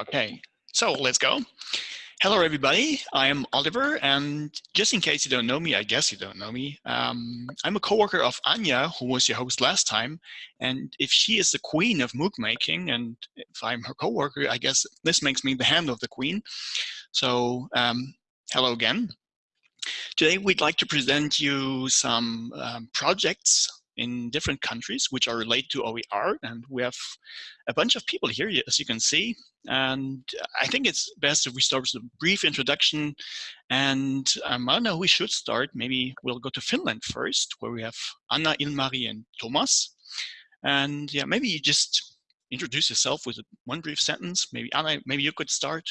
Okay, so let's go. Hello, everybody. I am Oliver, and just in case you don't know me, I guess you don't know me, um, I'm a coworker of Anya, who was your host last time. And if she is the queen of MOOC making, and if I'm her coworker, I guess this makes me the hand of the queen. So um, hello again. Today, we'd like to present you some um, projects in different countries which are related to OER. And we have a bunch of people here, as you can see. And I think it's best if we start with a brief introduction. And um, I don't know, we should start. Maybe we'll go to Finland first, where we have Anna, Ilmari, and Thomas. And yeah, maybe you just introduce yourself with one brief sentence. Maybe Anna, maybe you could start.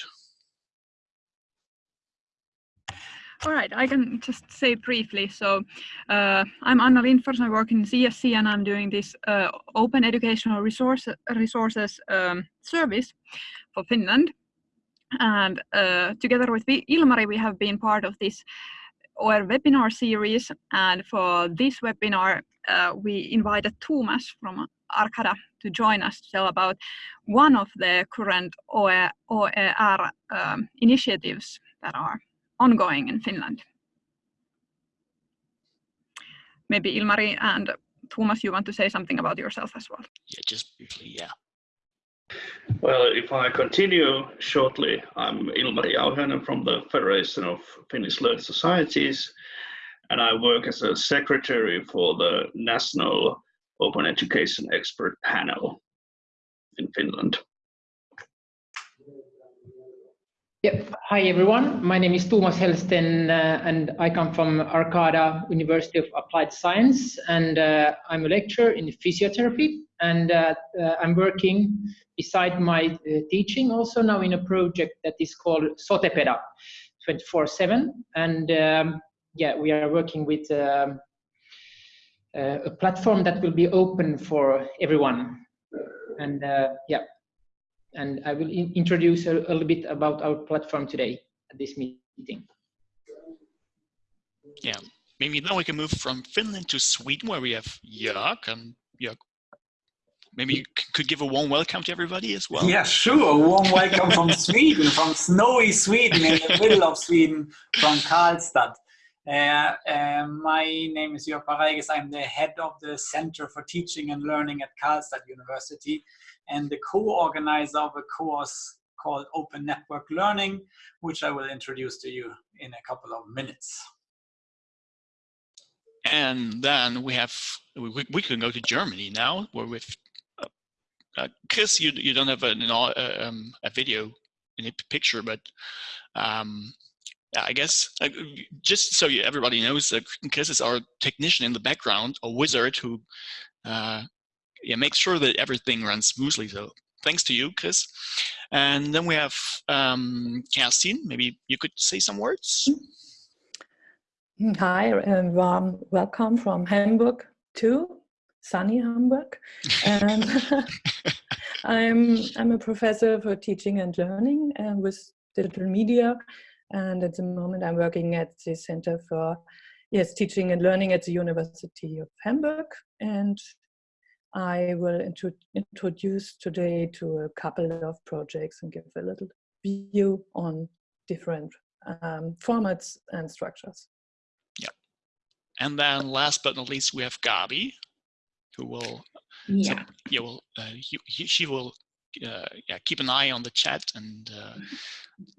All right, I can just say briefly. So uh, I'm Anna Lindfors, I work in CSC and I'm doing this uh, open educational resource, resources um, service for Finland. And uh, together with Ilmari, we have been part of this OER webinar series. And for this webinar, uh, we invited Thomas from Arcada to join us to tell about one of the current OER, OER um, initiatives that are ongoing in Finland. Maybe Ilmari and Thomas, you want to say something about yourself as well? Yeah, just briefly, yeah. Well, if I continue shortly, I'm Ilmari Auhainen from the Federation of Finnish Learned Societies, and I work as a secretary for the National Open Education Expert Panel in Finland. Yep. Hi, everyone. My name is Thomas Helsten, uh, and I come from Arcada University of Applied Science, and uh, I'm a lecturer in physiotherapy, and uh, uh I'm working beside my uh, teaching also now in a project that is called Sotepeda 24-7, and um, yeah, we are working with um, uh, a platform that will be open for everyone, and yeah, and I will in introduce a, a, little bit about our platform today at this meeting. Yeah, maybe now we can move from Finland to Sweden where we have Jörg and Jörg. Maybe you could give a warm welcome to everybody as well. Yeah, sure. A warm welcome from Sweden, from snowy Sweden, in the middle of Sweden, from Karlstad. Uh, uh, my name is Jörg Pareis. I'm the head of the Center for Teaching and Learning at Karlstad University and the co-organizer of a course called Open Network Learning, which I will introduce to you in a couple of minutes. And then we have, we, we can go to Germany now, where because uh, uh, you, you don't have an, uh, um, a video in a picture, but um, I guess uh, just so you, everybody knows, uh, Chris is our technician in the background, a wizard who uh, yeah, make sure that everything runs smoothly. So thanks to you, Chris. And then we have um, Kerstin. Maybe you could say some words. Hi, and warm welcome from Hamburg to sunny Hamburg. And I'm I'm a professor for teaching and learning and with digital media. And at the moment, I'm working at the Center for yes teaching and learning at the University of Hamburg. And I will intro introduce today to a couple of projects and give a little view on different um, formats and structures. Yeah. And then last but not least, we have Gabi, who will, yeah, so, yeah, will, uh, he, he, she will uh, yeah, keep an eye on the chat and uh,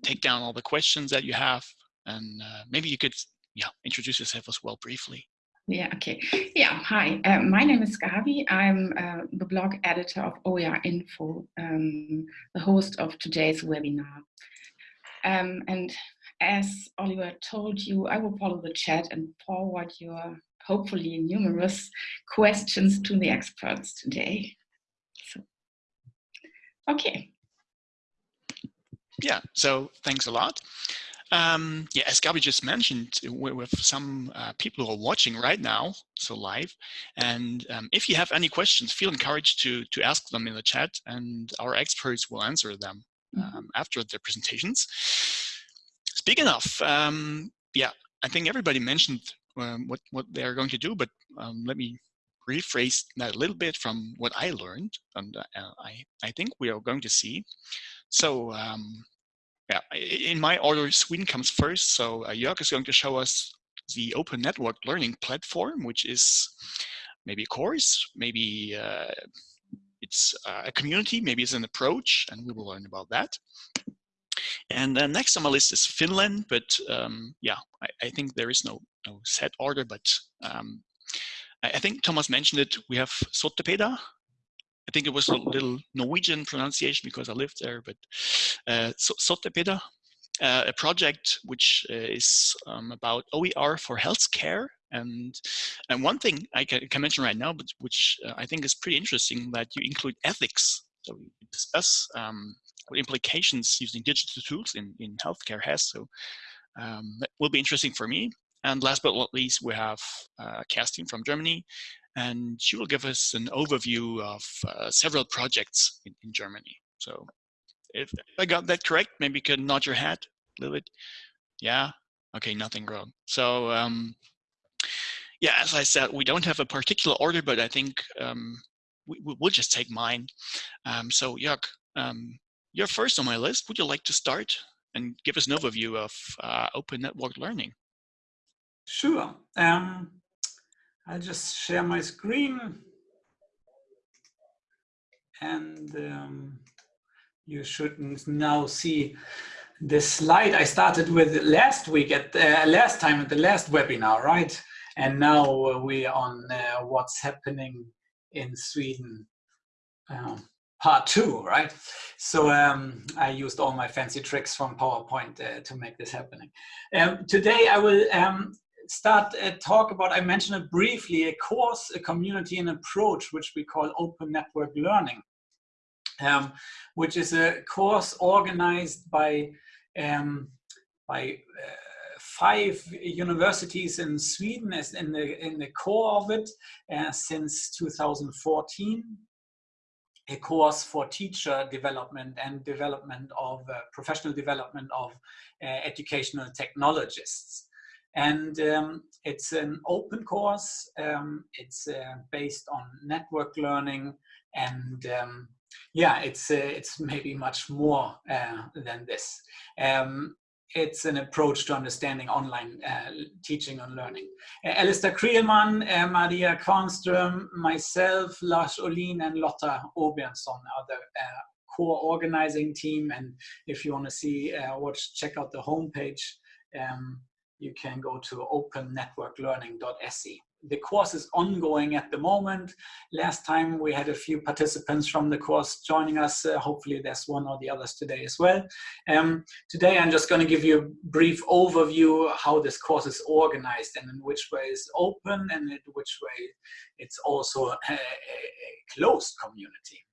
take down all the questions that you have. And uh, maybe you could yeah, introduce yourself as well briefly. Yeah, okay. Yeah, hi. Uh, my name is Gabi. I'm uh, the blog editor of OER Info, um, the host of today's webinar. Um, and as Oliver told you, I will follow the chat and forward your hopefully numerous questions to the experts today. So, okay. Yeah, so thanks a lot. Um, yeah, as Gabi just mentioned, we have some uh, people who are watching right now, so live. And um, if you have any questions, feel encouraged to, to ask them in the chat and our experts will answer them mm-hmm. um, after their presentations. Speaking of, um, yeah, I think everybody mentioned um, what, what they're going to do, but um, let me rephrase that a little bit from what I learned and uh, I, I think we are going to see So um, yeah, in my order, Sweden comes first. So uh, Jörg is going to show us the open network learning platform, which is maybe a course, maybe uh, it's a community, maybe it's an approach, and we will learn about that. And then next on my list is Finland, but um, yeah, I, I, think there is no, no set order, but um, I, I, think Thomas mentioned it. We have Sottepeda. I think it was a little Norwegian pronunciation because I lived there, but uh, Sottepeda, uh, a project which uh, is um, about OER for healthcare. And and one thing I can, can mention right now, but which uh, I think is pretty interesting, that you include ethics. So we discuss um, what implications using digital tools in, in healthcare has. So um, that will be interesting for me. And last but not least, we have uh, Kerstin from Germany, and she will give us an overview of uh, several projects in, in Germany. So if I got that correct, maybe you could nod your head a little bit. Yeah, okay, nothing wrong. So um, yeah, as I said, we don't have a particular order, but I think um, we, will just take mine. Um, so Jörg, um, you're first on my list. Would you like to start and give us an overview of uh, open network learning? Sure. Um, I'll just share my screen. And um, you should now see the slide I started with last week at uh, last time at the last webinar, right? And now we're on uh, what's happening in Sweden um, part two, right? So um, I used all my fancy tricks from PowerPoint uh, to make this happening. Um, today I will um, start a talk about, I mentioned it briefly, a course, a community and approach, which we call open network learning, um, which is a course organized by, um, by uh, five universities in Sweden as in the, in the core of it uh, since 2014 a course for teacher development and development of uh, professional development of uh, educational technologists. And um, it's an open course. Um, it's uh, based on network learning and um, yeah, it's, uh, it's maybe much more uh, than this. Um, it's an approach to understanding online uh, teaching and learning. Alastair Creelman, uh, Maria Kvarnström, myself, Lars Uhlin, and Lotta Åbjörnsson are the uh, core organizing team. And if you want to see, watch, check out the homepage, um, you can go to opennetworklearning.se the course is ongoing at the moment. Last time we had a few participants from the course joining us. Uh, hopefully there's one or the others today as well. Um, today I'm just going to give you a brief overview how this course is organized and in which way it's open and in which way it's also a, a closed community.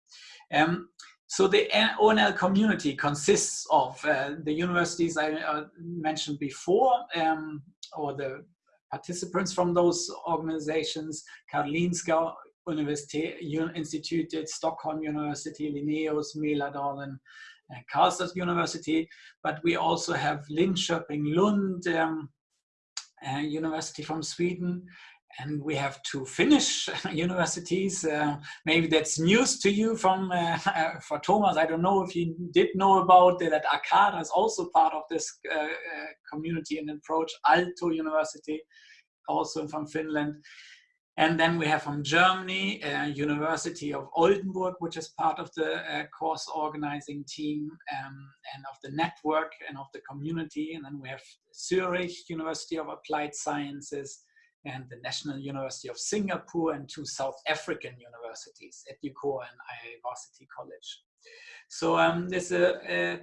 Um, so the ONL community consists of uh, the universities I uh, mentioned before, um, or the participants from those organizations, Karolinska University Institute, Stockholm University, Linnaeus, Mälardalen, and Karlstad University, but we also have Linköping, Lund um, uh, University from Sweden, and we have two Finnish universities. Uh, maybe that's news to you from uh, for Thomas. I don't know if you did know about that. Arcada is also part of this uh, uh, community and approach. Aalto University, also from Finland. And then we have from Germany, uh, University of Oldenburg, which is part of the uh, course organizing team um, and of the network and of the community. And then we have Zurich, University of Applied Sciences, and the National University of Singapore and two South African universities, Educor and IIE Varsity College. So um, there's a,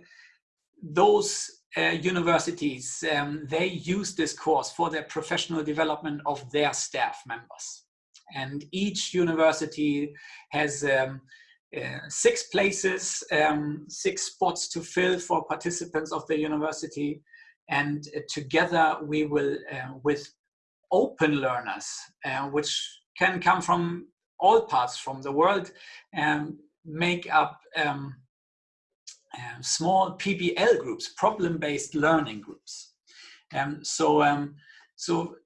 those uh, universities, um, they use this course for their professional development of their staff members. And each university has um, uh, six places, um, six spots to fill for participants of the university. And uh, together we will, uh, with open learners, uh, which can come from all parts from the world, and make up um, um, small PBL groups, problem-based learning groups. Um, so, um, so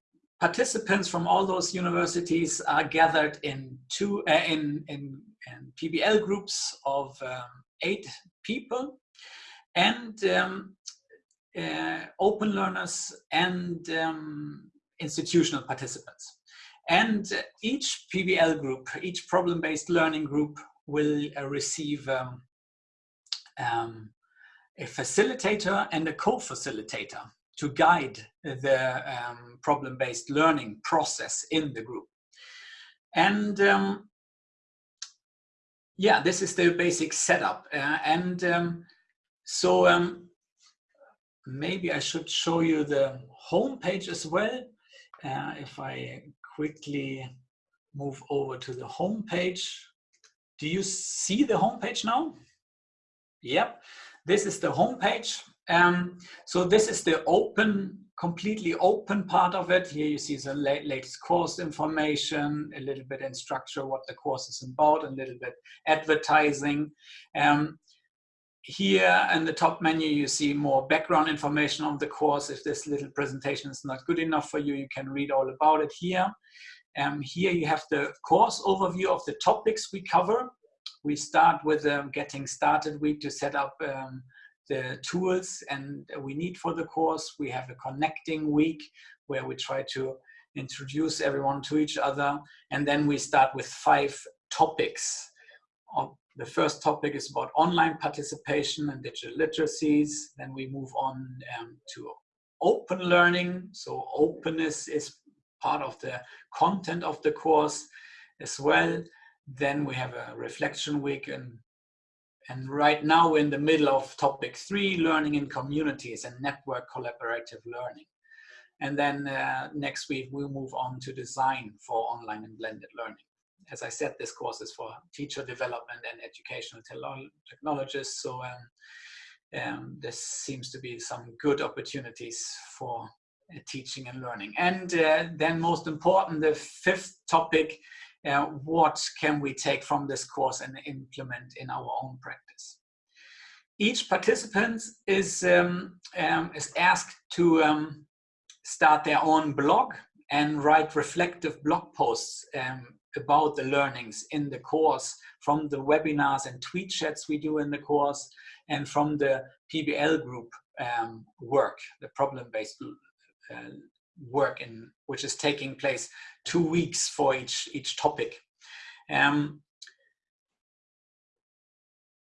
participants from all those universities are gathered in two uh, in, in, in, PBL groups of um, eight people, and um, uh, open learners and um, institutional participants. And each PBL group, each problem-based learning group will uh, receive um, um, a facilitator and a co-facilitator to guide the um, problem-based learning process in the group. And um, yeah, this is the basic setup. Uh, and um, so um, maybe I should show you the home page as well. Uh, if I quickly move over to the home page. Do you see the home page now? Yep, this is the home page. Um, so this is the open, completely open part of it. Here you see the latest course information, a little bit in structure, what the course is about, a little bit advertising. Um, here in the top menu, you see more background information on the course. If this little presentation is not good enough for you, you can read all about it here. Um, here you have the course overview of the topics we cover. We start with a getting started week to set up um, the tools and we need for the course. We have a connecting week where we try to introduce everyone to each other. And then we start with five topics the first topic is about online participation and digital literacies. Then we move on um, to open learning. So openness is part of the content of the course as well. Then we have a reflection week and and right now we're in the middle of topic three, learning in communities and network collaborative learning. And then uh, next week we'll move on to design for online and blended learning as I said, this course is for teacher development and educational technologists. So um, um, this seems to be some good opportunities for uh, teaching and learning. And uh, then most important, the fifth topic, uh, what can we take from this course and implement in our own practice? Each participant is, um, um is asked to um, start their own blog and write reflective blog posts um, about the learnings in the course from the webinars and tweet chats we do in the course and from the PBL group um, work, the problem-based uh, work in which is taking place two weeks for each, each topic. Um,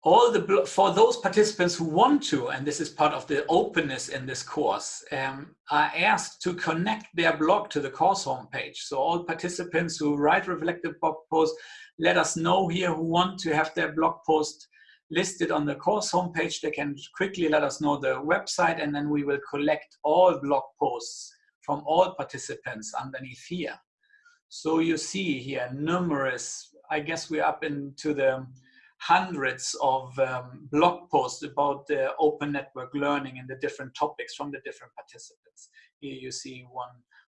all the for those participants who want to, and this is part of the openness in this course, um, are asked to connect their blog to the course homepage. So all participants who write reflective blog posts, let us know here who want to have their blog post listed on the course homepage. They can quickly let us know the website, and then we will collect all blog posts from all participants underneath here. So you see here numerous. I guess we're up into the hundreds of um, blog posts about the open network learning and the different topics from the different participants. Here you see one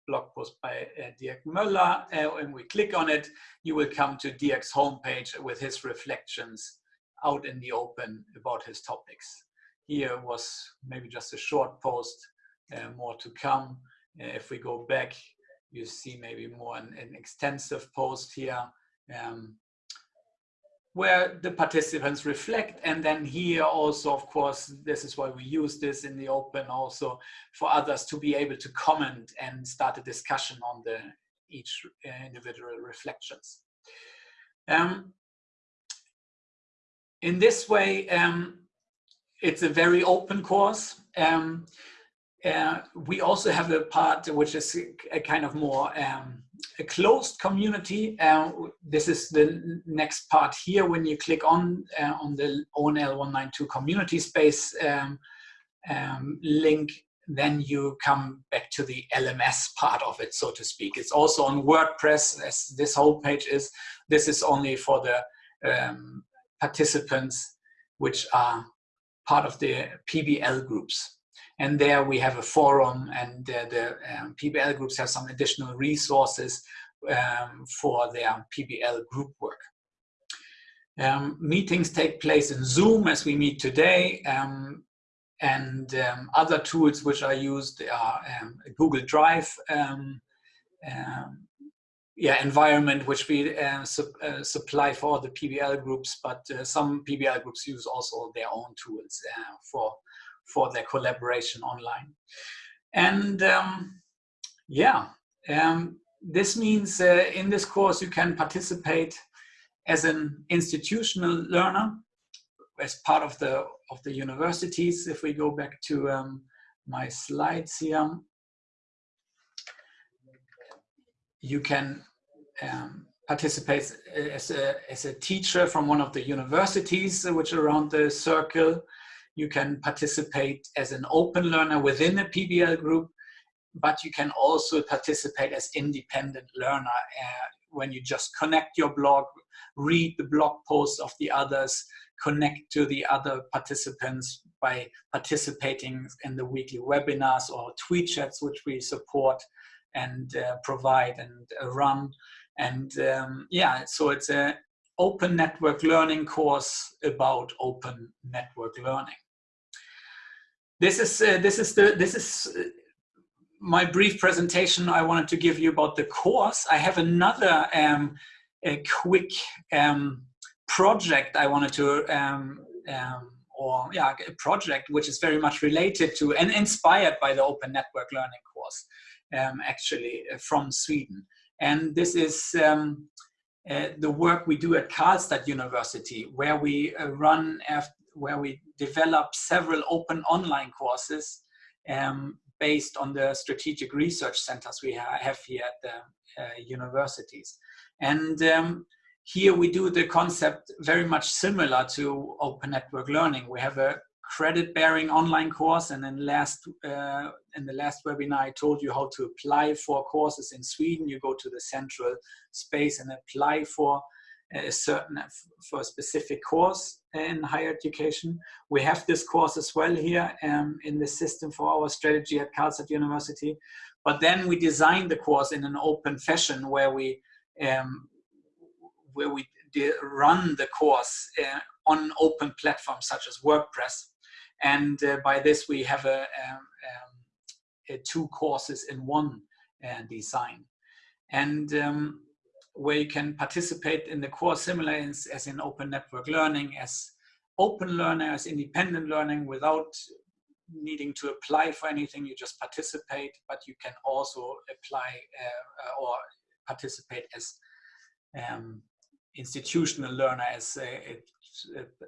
blog post by uh, Dirk Möller. Uh, when we click on it, you will come to Dirk's homepage with his reflections out in the open about his topics. Here was maybe just a short post, uh, more to come. Uh, if we go back, you see maybe more an, an extensive post here. Um, where the participants reflect. And then here also of course this is why we use this in the open also for others to be able to comment and start a discussion on the each uh, individual reflections. Um, in this way um, it's a very open course. Um, uh, we also have a part which is a, kind of more um, a closed community. Uh, this is the next part here when you click on uh, on the ONL 192 community space um, um, link, then you come back to the LMS part of it, so to speak. It's also on WordPress, as this whole page is. This is only for the um, participants which are part of the PBL groups. And there we have a forum and uh, the um, PBL groups have some additional resources um, for their PBL group work. Um, meetings take place in Zoom as we meet today. Um, and um, other tools which are used are um, Google Drive yeah environment which we uh, su uh, supply for the PBL groups, but uh, some PBL groups use also their own tools uh, for for their collaboration online. And um, yeah, um, this means uh, in this course you can participate as an institutional learner as part of the of the universities. If we go back to um, my slides here, you can um, participate as a, as a teacher from one of the universities which are around the circle. You can participate as an open learner within a PBL group, but you can also participate as independent learner uh, when you just connect your blog, read the blog posts of the others, connect to the other participants by participating in the weekly webinars or tweet chats which we support and uh, provide and uh, run. And um, yeah, so it's a open network learning course about open network learning. This is uh, this is the this is uh, my brief presentation I wanted to give you about the course. I have another um, quick um, project I wanted to um, um, or yeah a project which is very much related to and inspired by the open network learning course um, actually uh, from Sweden. And this is um, uh, the work we do at Karlstad University, where we uh, run, where we develop several open online courses um, based on the strategic research centers we ha have here at the uh, universities. And um, here we do the concept very much similar to open network learning. We have a credit bearing online course and then last uh, in the last webinar I told you how to apply for courses in Sweden you go to the central space and apply for a certain for a specific course in higher education. We have this course as well here um, in the system for our strategy at Karlstad University. But then we designed the course in an open fashion where we um, where we run the course uh, on open platforms such as WordPress. And uh, by this, we have a, um, um, a two courses in one uh, design. And um, where you can participate in the course similar as, in open network learning, as open learner, as independent learning without needing to apply for anything, you just participate, but you can also apply uh, or participate as um, institutional learner, as a,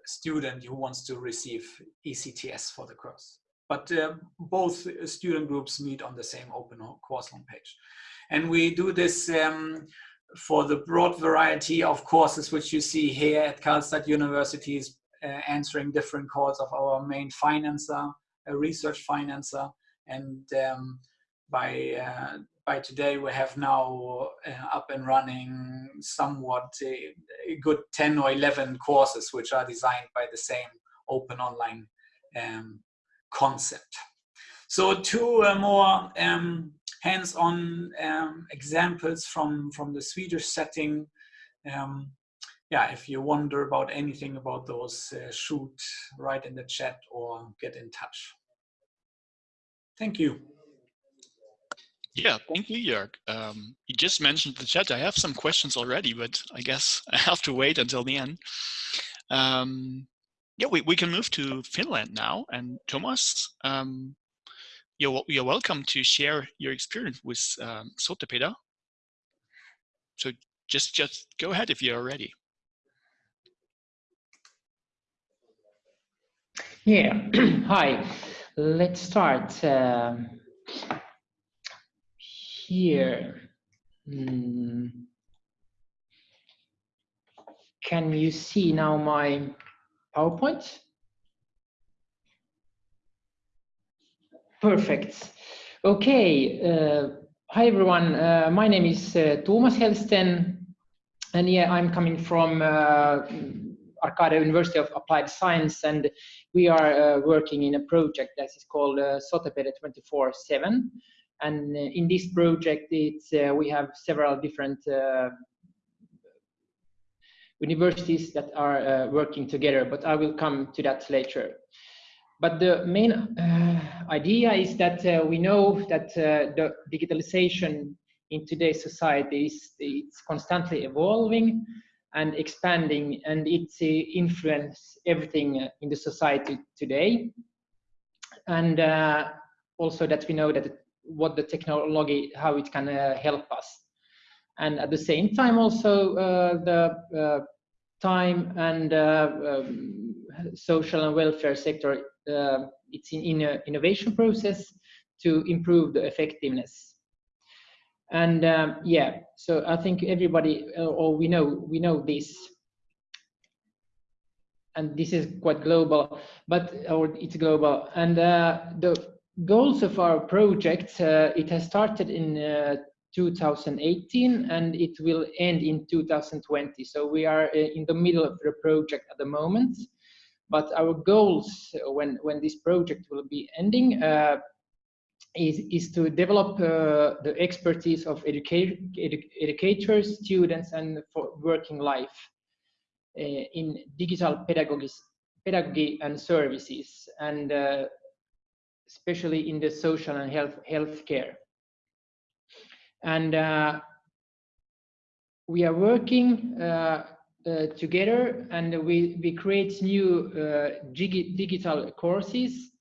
student who wants to receive ECTS for the course. But uh, both student groups meet on the same open course homepage. And we do this um, for the broad variety of courses which you see here at Karlstad University uh, answering different calls of our main financer, a research financer, and um, by uh, by today we have now uh, up and running somewhat a, good 10 or 11 courses which are designed by the same open online um, concept. So two uh, more um, hands-on um, examples from, from the Swedish setting. Um, yeah, if you wonder about anything about those, uh, shoot right in the chat or get in touch. Thank you. Yeah, thank you, Jörg. Um, you just mentioned the chat. I have some questions already, but I guess I have to wait until the end. Um, yeah, we, we can move to Finland now. And Thomas, um, you're, you're welcome to share your experience with um, Sotepeda. So just, just go ahead if you're ready. Yeah, hi. Let's start. Um, here. Mm. Can you see now my PowerPoint? Perfect. Okay. Uh, hi, everyone. Uh, my name is uh, Thomas Helsten. And yeah, I'm coming from uh, Arcada University of Applied Science. And we are uh, working in a project that is called uh, Sotepeda 24-7. And uh, in this project, it's, we have several different universities that are working together, but I will come to that later. But the main idea is that we know that the digitalization in today's society is it's constantly evolving and expanding and it uh, influence everything uh, in the society today. And uh, also that we know that what the technology how it can uh, help us. And at the same time also uh, the uh, time and um, social and welfare sector it's in, in innovation process to improve the effectiveness. And um, yeah so i think everybody or we know we know this. And this is quite global but or it's global. And uh, the goals of our project uh, it has started in uh, 2018 and it will end in 2020 so we are uh, in the middle of the project at the moment but our goals when when this project will be ending uh, is, is to develop uh, the expertise of educate, edu educators, students, and for working life uh, in digital pedagogy, pedagogy and services, and uh, especially in the social and health healthcare. And uh, we are working uh, uh, together, and we we create new digi digital courses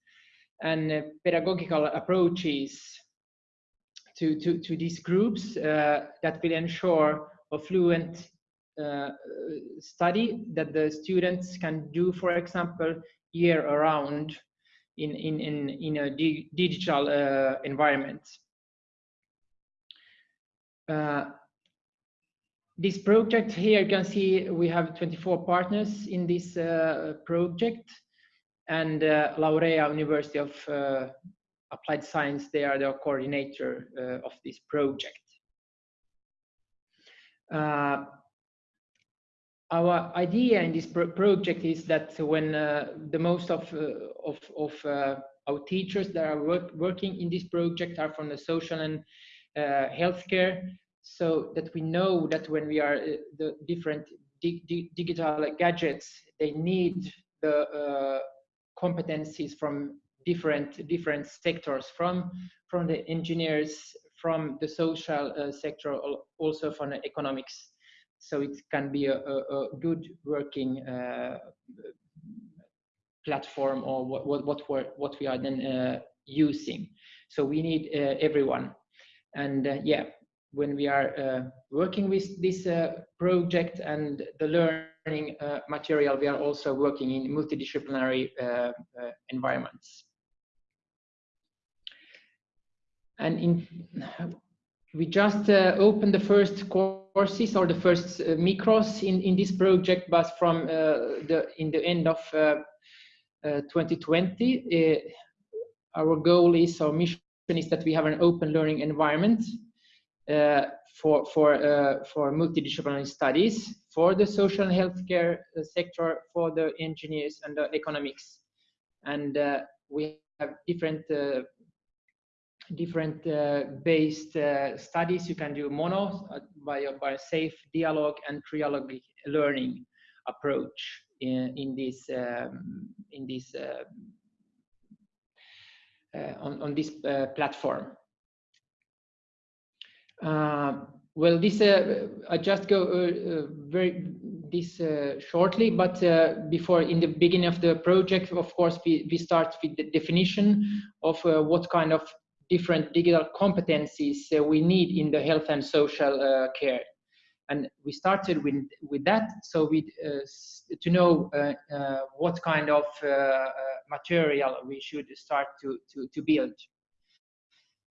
and uh, pedagogical approaches to, to, to these groups uh, that will ensure a fluent uh, study that the students can do, for example, year around in, in, in, in a di digital uh, environment. Uh, this project here, you can see we have 24 partners in this uh, project and uh, Laurea University of uh, Applied Science, they are the coordinator uh, of this project. Uh, our idea in this pro project is that when uh, the most of, uh, of, of our teachers that are work working in this project are from the social and healthcare, so that we know that when we are the different di di digital gadgets, they need the competencies from different different sectors from from the engineers from the social uh, sector also from the economics. So it can be a, a, a good working uh, platform or what what what, we're, what we are then uh, using. So we need uh, everyone. And uh, yeah when we are uh, working with this project and the learning uh, material, we are also working in multidisciplinary uh, uh, environments. And in, we just uh, opened the first courses or the first uh, micros in, in this project, but from uh, the in the end of 2020, our goal is, our mission is that we have an open learning environment for for uh, for multidisciplinary studies for the social and healthcare uh, sector for the engineers and the economics. And uh, we have different uh, different uh, based uh, studies. You can do mono by by safe dialogue and trialogue learning approach in, in this um, in this on, on this platform. uh, well, this uh, I just go uh, very this shortly, but before in the beginning of the project, of course, we, we start with the definition of what kind of different digital competencies we need in the health and social care. And we started with with that so we uh, to know uh, uh, what kind of material we should start to to, to build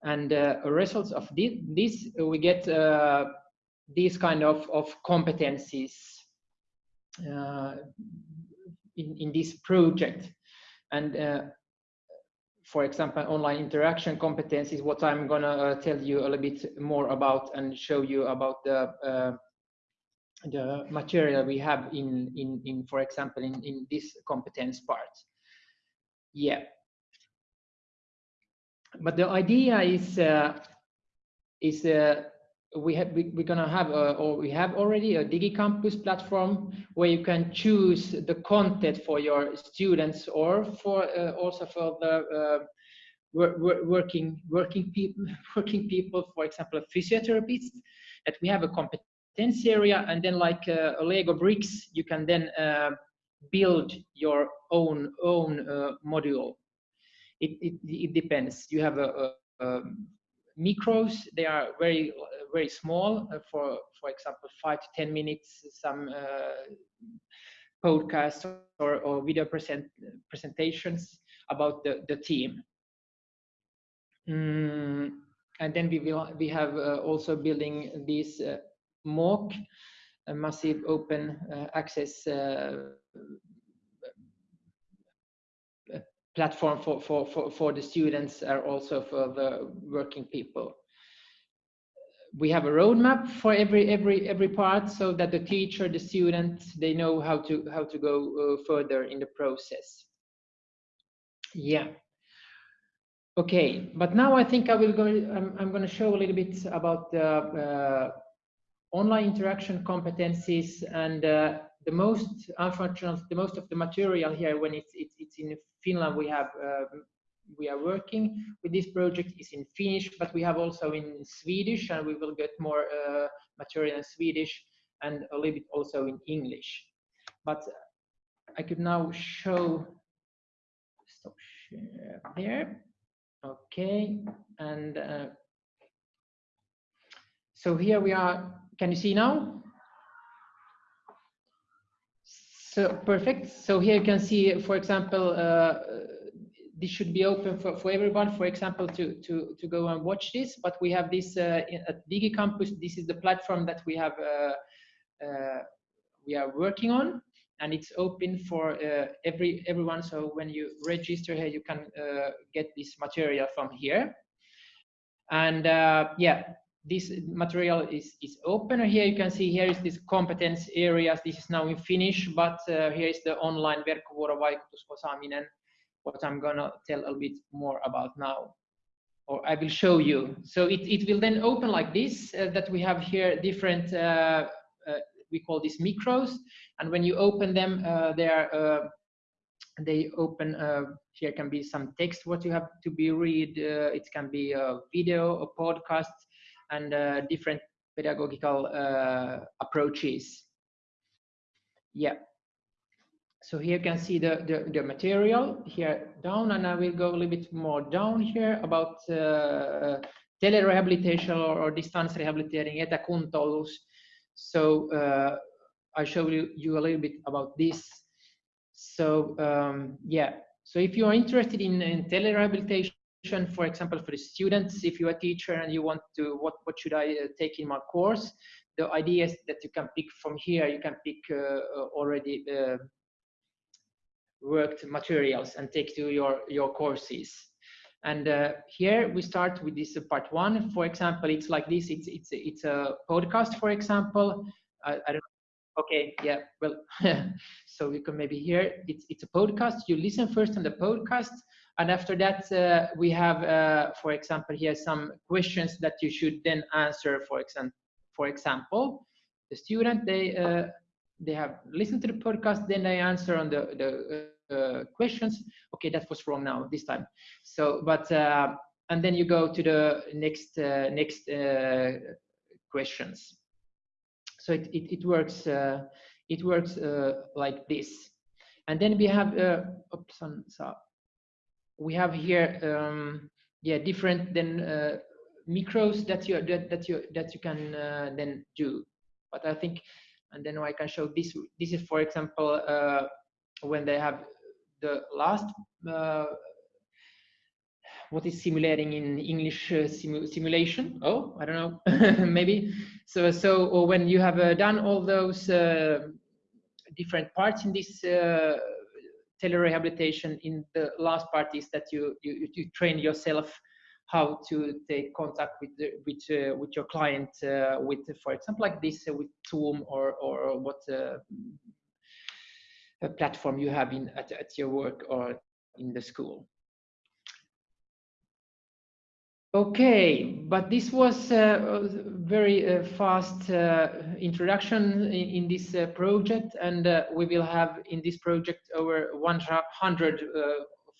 and uh, results of this, this we get uh, these kind of, of competencies uh, in, in this project. And for example, online interaction competencies, what I'm gonna uh, tell you a little bit more about and show you about the uh, the material we have in, in, in for example, in, in this competence part. Yeah, but the idea is uh, is uh, we have we, we're gonna have a, or we have already a DigiCampus platform where you can choose the content for your students or for uh, also for the uh, working working people working people for example physiotherapists that we have a competence area and then like uh, a lego bricks you can then uh, build your own own uh, module it, it, it depends. You have a, a, a micros they are very very small uh, for for example five to ten minutes some uh, podcasts or, or video present presentations about the the team. Mm, and then we will we have uh, also building this uh, a massive open uh, access uh, platform for, for, for, for the students and also for the working people. We have a roadmap for every every every part so that the teacher, the student, they know how to how to go uh, further in the process. Yeah. Okay, but now I think I will go. I'm, I'm going to show a little bit about the uh, online interaction competencies and uh, the most unfortunately the most of the material here when it's it's, it's in Finland we have uh, we are working with this project is in Finnish but we have also in Swedish and we will get more uh, material in Swedish and a little bit also in English. But I could now show stop there. Okay and uh, so here we are can you see now So perfect. So here you can see, for example, uh, this should be open for, for everyone, for example, to, to, to go and watch this. But we have this uh, at DigiCampus. This is the platform that we have uh, uh we are working on, and it's open for uh, every everyone. So when you register here, you can uh, get this material from here. And yeah, this material is, is open. Here you can see here is this competence areas. This is now in Finnish, but uh, here is the online verkkovuorovaikutusosaaminen, what I'm gonna tell a bit more about now, or I will show you. So it, it will then open like this, uh, that we have here different, uh, uh we call these micros, and when you open them, uh, they are uh, they open here can be some text what you have to be read it can be a video a podcast and uh, different pedagogical uh, approaches. Yeah. So here you can see the, the, the, material here down, and I will go a little bit more down here about uh, telerehabilitation or, or distance rehabilitating, etäkuntoilus. So uh, I show you, you a little bit about this. So um, yeah, so if you are interested in, in telerehabilitation, for example, for the students, if you're a teacher and you want to, what, what should I uh, take in my course? The idea is that you can pick from here, you can pick uh, uh already uh, worked materials and take to your, your courses. And uh, here we start with this part one. For example, it's like this. It's it's it's a podcast, for example. I, I don't. Okay, yeah. Well, so you can maybe hear it's it's a podcast. You listen first on the podcast, and after that, uh, we have, uh, for example, here some questions that you should then answer. For example, for example, the student they uh, they have listened to the podcast, then they answer on the the uh, questions. Okay, that was wrong now this time. So, but uh, and then you go to the next uh, next questions. So it it, it works it works like this. And then we have oops, so we have here um, yeah different then uh, micros that you that, that you that you can uh, then do. But i think and then i can show this this is for example uh, when they have the last uh, what is simulating in english uh, simu simulation? Oh i don't know. Maybe. So so or when you have uh, done all those different parts in this telerehabilitation in the last part is that you, you, you train yourself how to take contact with the, with uh, with your client uh, with for example like this uh, with Zoom or or what uh, platform you have in at, at your work or in the school. Okay, but this was a very uh, fast uh, introduction in, this uh, project, and uh, we will have in this project over 100 uh,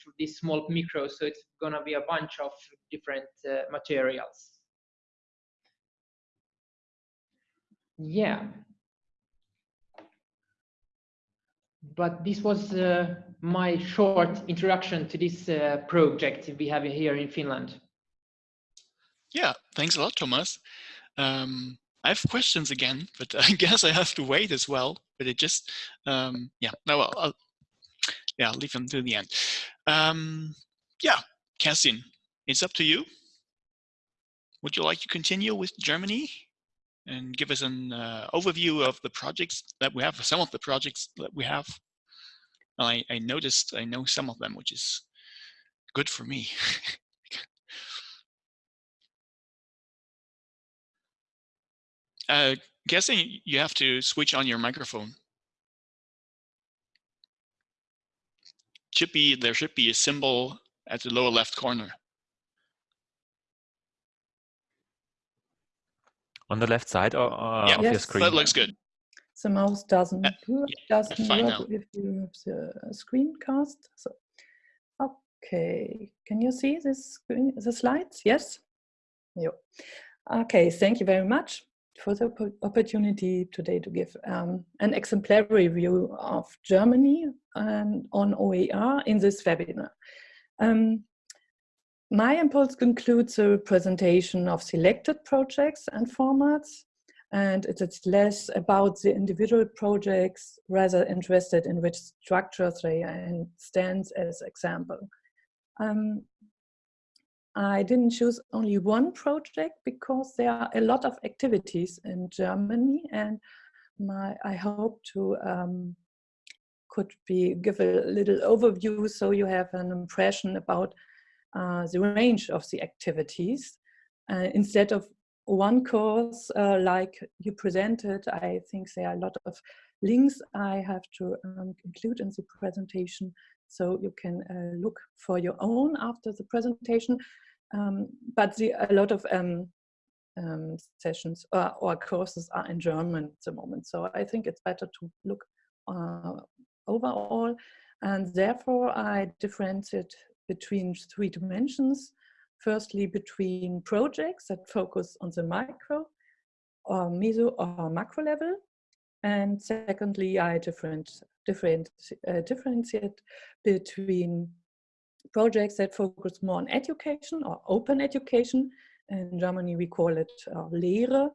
through these small micros. So it's gonna be a bunch of different uh, materials. Yeah. But this was uh, my short introduction to this uh, project we have here in Finland. Thanks a lot, Thomas. Um, I have questions again, but I guess I have to wait as well. But it just, um, yeah, no, well, I'll, yeah, I'll leave them to the end. Um, yeah, Kerstin, it's up to you. Would you like to continue with Germany and give us an uh, overview of the projects that we have, some of the projects that we have? I, I noticed, I know some of them, which is good for me. uh, guessing you have to switch on your microphone. Should be there should be a symbol at the lower left corner. On the left side or, uh, yeah, of your Yes. screen? that looks good. The mouse doesn't Uh, work, yeah, doesn't work now. if you have the screencast. So, okay, can you see this screen, the slides? Yes. Yeah. Okay, thank you very much for the opportunity today to give um, an exemplary view of Germany and on OER in this webinar. Um, my impulse concludes a presentation of selected projects and formats, and it is less about the individual projects, rather interested in which structures they and stands as example. Um, I didn't choose only one project because there are a lot of activities in Germany, and my I hope to um, could be give a little overview so you have an impression about uh, the range of the activities uh, instead of one course uh, like you presented. I think there are a lot of links I have to um, include in the presentation so you can uh, look for your own after the presentation. Um, but the, a lot of um, um, sessions or, or, courses are in German at the moment. So I think it's better to look uh, overall. And therefore I differentiate between three dimensions. Firstly, between projects that focus on the micro or meso or macro level. And secondly, I different, different, uh, differentiate between projects that focus more on education or open education. In Germany, we call it uh, Lehre.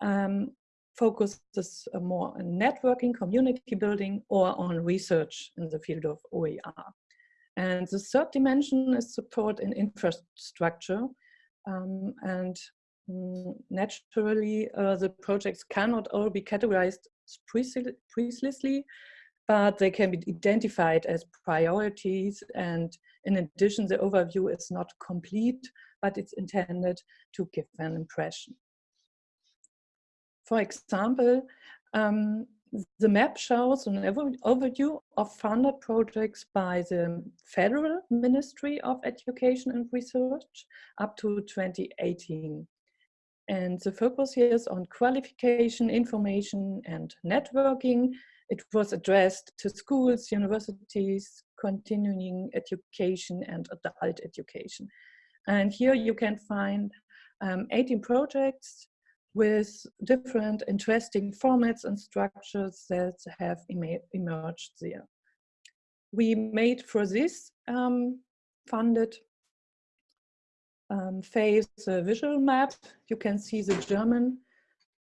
Um, focuses more on networking, community building, or on research in the field of OER. And the third dimension is support in infrastructure. Um, and mm, naturally, uh, the projects cannot all be categorized precisely, but they can be identified as priorities. And in addition, the overview is not complete, but it's intended to give an impression. For example, um, the map shows an overview of funded projects by the Federal Ministry of Education and Research up to 2018. And the focus here is on qualification, information, and networking. It was addressed to schools, universities, continuing education, and adult education. And here you can find um, 18 projects with different interesting formats and structures that have emerged there. We made for this um, funded um, phase a visual map. You can see the German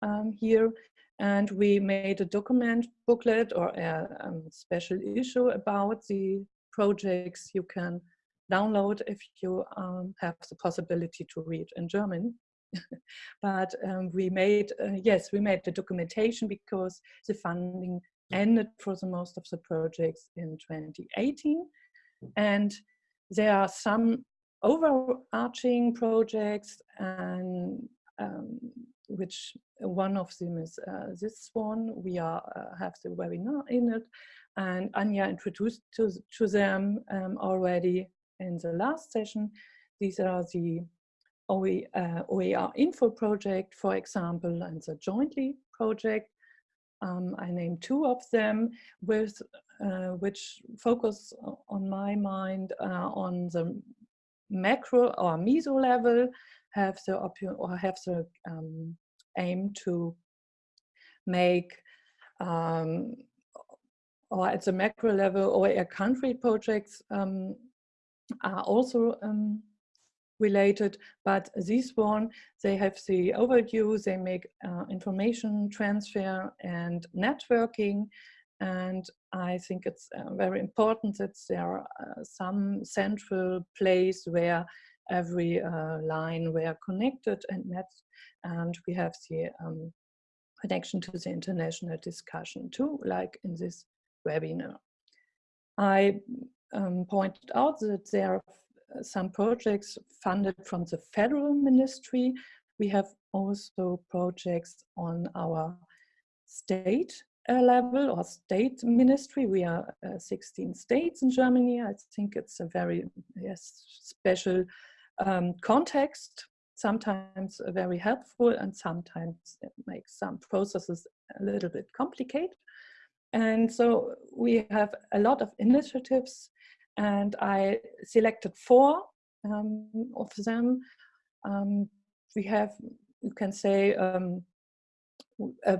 um, here. And we made a document booklet or a um, special issue about the projects you can download if you um, have the possibility to read in German. but um, we made, uh, yes, we made the documentation because the funding ended for the most of the projects in 2018. And there are some overarching projects and um, which one of them is uh, this one. We are uh, have the webinar in it, and Anya introduced to, to them um, already in the last session. These are the uh, OER info project, for example, and the jointly project. Um, I named two of them with uh, which focus on my mind uh, on the macro or meso level have the or have the um, aim to make um, or at the macro level or a country projects um, are also um, related, but this one, they have the overview, they make uh, information transfer and networking. And I think it's uh, very important that there are uh, some central place where every uh, line were connected and met. And we have the um, connection to the international discussion too, like in this webinar. I um, pointed out that there are some projects funded from the federal ministry. We have also projects on our state uh, level or state ministry. We are uh, 16 states in Germany. I think it's a very yes, special um, context, sometimes very helpful and sometimes it makes some processes a little bit complicated. And so we have a lot of initiatives and I selected four um, of them. Um, we have, you can say, um,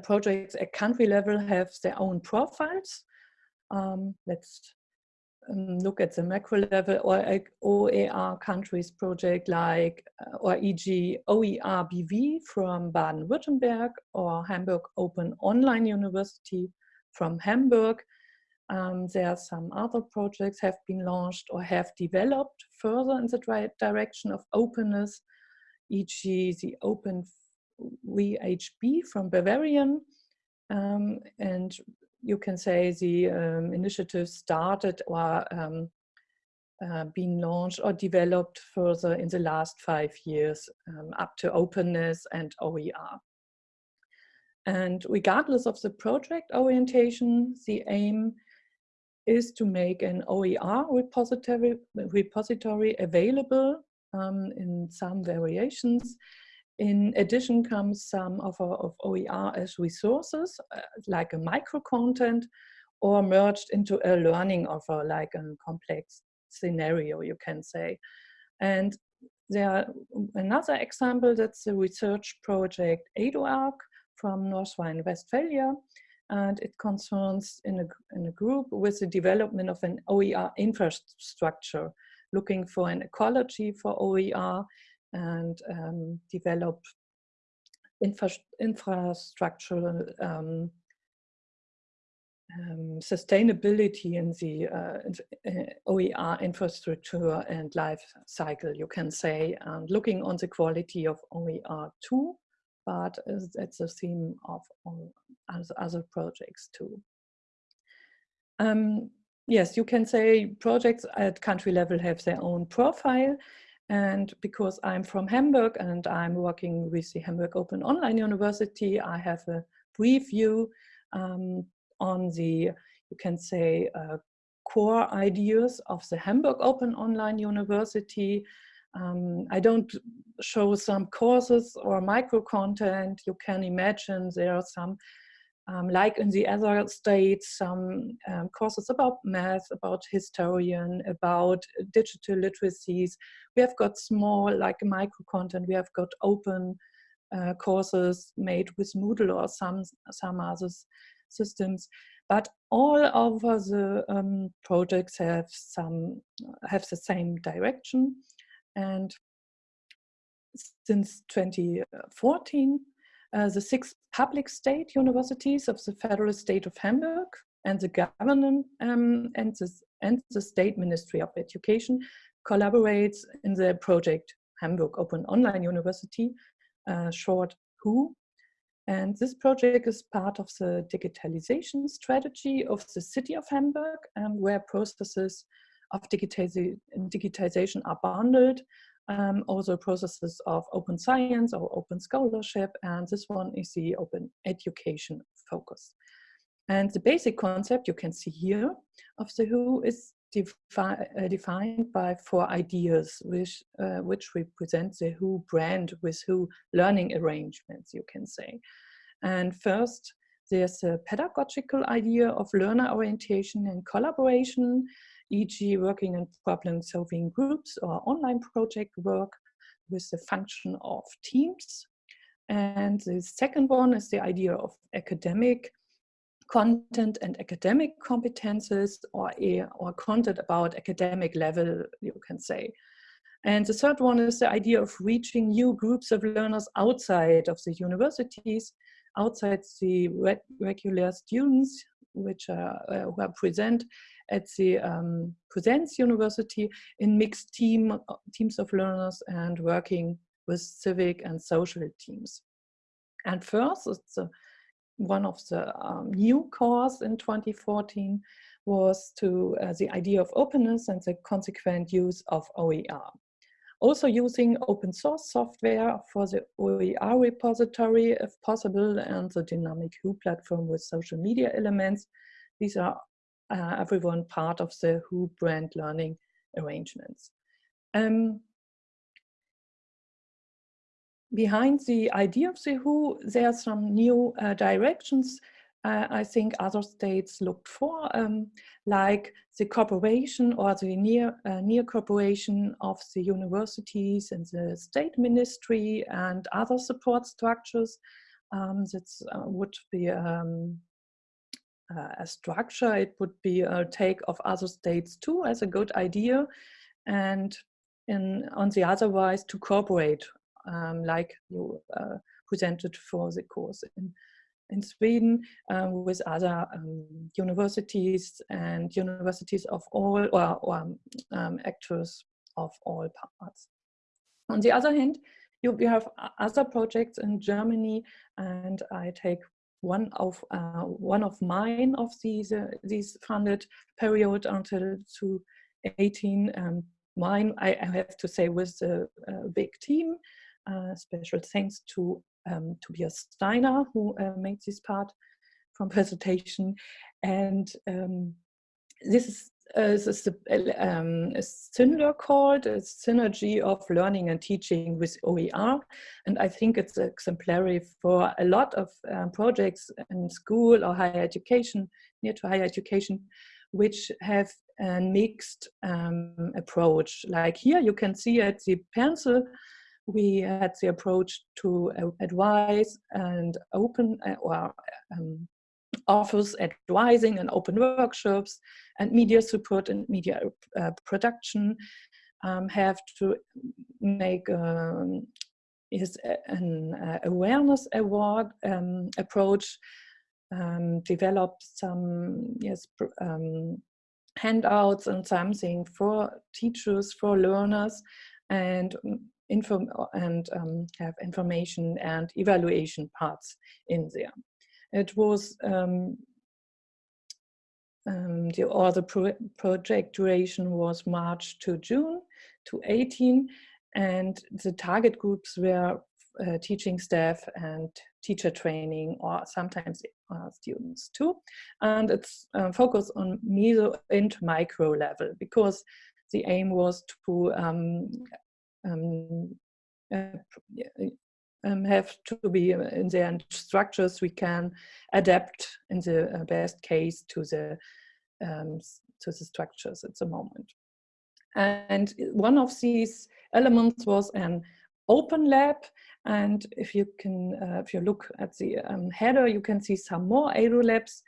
projects at country level have their own profiles. Um, let's um, look at the macro level or OER countries project like, uh, or e.g. OERBV from Baden-Württemberg or Hamburg Open Online University from Hamburg um, there are some other projects have been launched or have developed further in the direction of openness, e.g. the Open VHB from Bavarian. Um, and you can say the um, initiative started or um, uh, been launched or developed further in the last five years um, up to openness and OER. And regardless of the project orientation, the aim is to make an OER repository, repository available um, in some variations. In addition comes some of, of OER as resources, uh, like a micro content, or merged into a learning offer, like a complex scenario, you can say. And there are another example, that's the research project EduArc from North Rhine-Westphalia, and it concerns in a, in a group with the development of an OER infrastructure, looking for an ecology for OER and um, develop infra infrastructural um, um, sustainability in the uh, uh OER infrastructure and life cycle, you can say, and looking on the quality of OER too, but it's a theme of other projects too. Um, yes, you can say projects at country level have their own profile. And because I'm from Hamburg and I'm working with the Hamburg Open Online University, I have a brief view um, on the, you can say, uh, core ideas of the Hamburg Open Online University um, I don't show some courses or micro content. You can imagine there are some, um, like in the other states, some um, courses about math, about historian, about digital literacies. We have got small, like micro content. We have got open uh, courses made with Moodle or some some other systems. But all over the um, projects have some have the same direction. And since 2014, uh, the six public state universities of the federal state of Hamburg and the government um, and, the, and the state ministry of education collaborates in the project Hamburg Open Online University, uh, short WHO. And this project is part of the digitalization strategy of the city of Hamburg, um, where processes of digitization are bundled, um, also processes of open science or open scholarship, and this one is the open education focus. And the basic concept you can see here of the WHO is defi uh, defined by four ideas, which, uh, which represent the WHO brand with WHO learning arrangements, you can say. And first, There's a pedagogical idea of learner orientation and collaboration, e.g. working in problem-solving groups or online project work with the function of teams. And the second one is the idea of academic content and academic competences or, or content about academic level, you can say. And the third one is the idea of reaching new groups of learners outside of the universities, outside the regular students, which are, uh, who are present at the um, University in mixed team, uh, teams of learners and working with civic and social teams. And first, it's a, one of the um, new cores in 2014 was to uh, the idea of openness and the consequent use of OER. Also using open source software for the OER repository if possible and the dynamic WHO platform with social media elements. These are uh, everyone part of the WHO brand learning arrangements. Um, behind the idea of the WHO, there are some new uh, directions uh, I think other states looked for, um, like the cooperation or the near, uh, near cooperation of the universities and the state ministry and other support structures. Um, that uh, would be um, uh, a structure, it would be a take of other states too as a good idea. And in, on the otherwise to cooperate, um, like you uh, presented for the course in in Sweden um, with other um, universities and universities of all or, or um, actors of all parts. On the other hand, you, you have other projects in Germany and I take one of uh, one of mine of these uh, these funded period until 2018 um, mine I, I, have to say with a, a big team uh, special thanks to um, Tobias Steiner, who uh, made this part from presentation. And um, this is this is a, um, a called a synergy of learning and teaching with OER. And I think it's exemplary for a lot of um, projects in school or higher education, near to higher education, which have a mixed um, approach. Like here you can see at the pencil we had the approach to uh, advise and open uh, or um, offers advising and open workshops and media support and media uh, production um, have to make um, is an uh, awareness award um, approach um, develop some yes um, handouts and something for teachers for learners and inform and um, have information and evaluation parts in there. It was um, um, the, or the pro project duration was March to June to 18 and the target groups were uh, teaching staff and teacher training or sometimes uh, students too. And it's uh, focused on meso and micro level because the aim was to um, um, uh, um, have to be uh, in their structures we can adapt in the uh, best case to the um, to the structures at the moment. And one of these elements was an open lab. And if you can, uh, if you look at the um, header, you can see some more EduLabs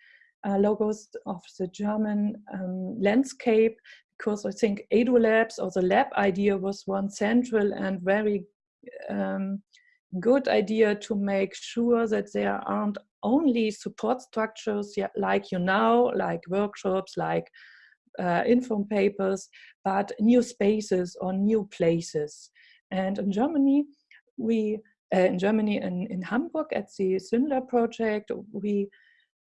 uh, logos of the German um, landscape because I think EduLabs or the lab idea was one central and very um, good idea to make sure that there aren't only support structures like you now, like workshops, like uh, inform papers, but new spaces or new places. And in Germany, we, uh, in Germany, in, in Hamburg at the SynLab project, we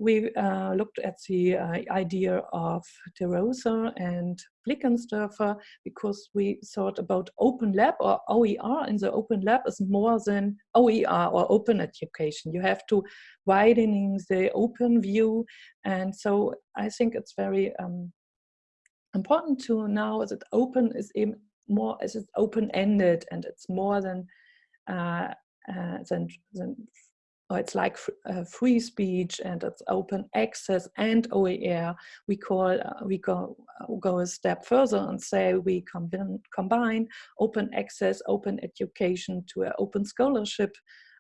we uh, looked at the uh, idea of De Rosa and Blickensderfer because we thought about open lab or OER in the open lab is more than OER or open education. You have to widening the open view. And so I think it's very um, important to now that open is more as it's open-ended and it's more than, uh, uh, than, than or it's like uh, free speech and it's open access and OER. We call uh, we go go a step further and say we combine combine open access, open education to an open scholarship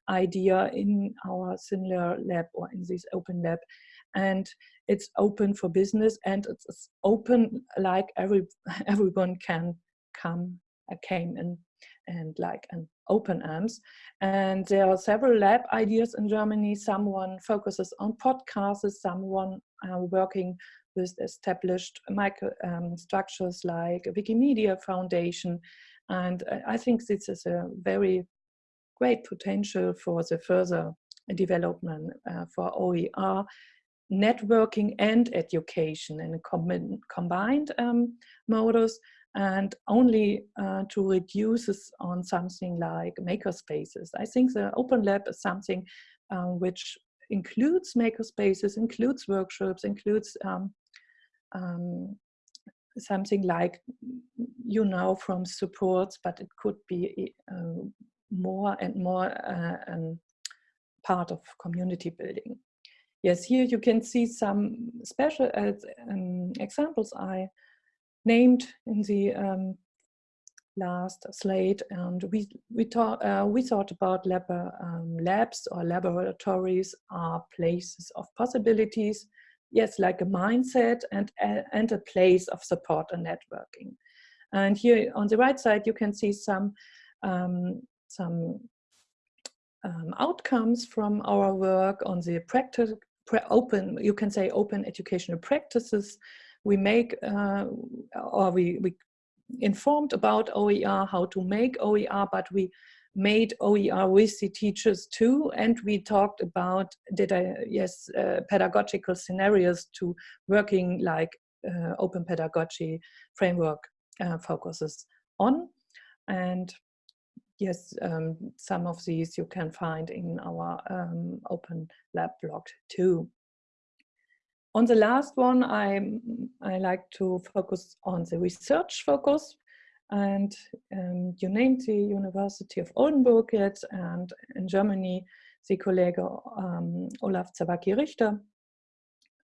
idea in our similar lab or in this open lab and it's open for business and it's open like every everyone can come uh, came in and like an open arms. And there are several lab ideas in germany. Someone focuses on podcasts. Someone uh, working with established micro um, structures like wikimedia foundation. And i think this is a very great potential for the further development uh, for OER networking and education in a com combined um, modus and only uh, to reduce on something like makerspaces. I think the Open Lab is something um, which includes makerspaces, includes workshops, includes um, um, something like you know from supports, but it could be uh, more and more uh, um, part of community building. Yes, here you can see some special uh, um, examples I named in the um, last slide, and we we thought uh, we thought about lab, um, labs or laboratories are places of possibilities. Yes, like a mindset and and a place of support and networking. And here on the right side, you can see some um, some um, outcomes from our work on the practice open, you can say open educational practices. We make, uh, or we, we informed about OER, how to make OER, but we made OER with the teachers too, and we talked about, did I, yes, uh, pedagogical scenarios to working like uh, open pedagogy framework uh, focuses on. And yes, um, some of these you can find in our um, Open Lab blog too. On the last one, I, I like to focus on the research focus. And um, you named the University of Oldenburg yet, and in Germany, the colleague um, Olaf Zawacki-Richter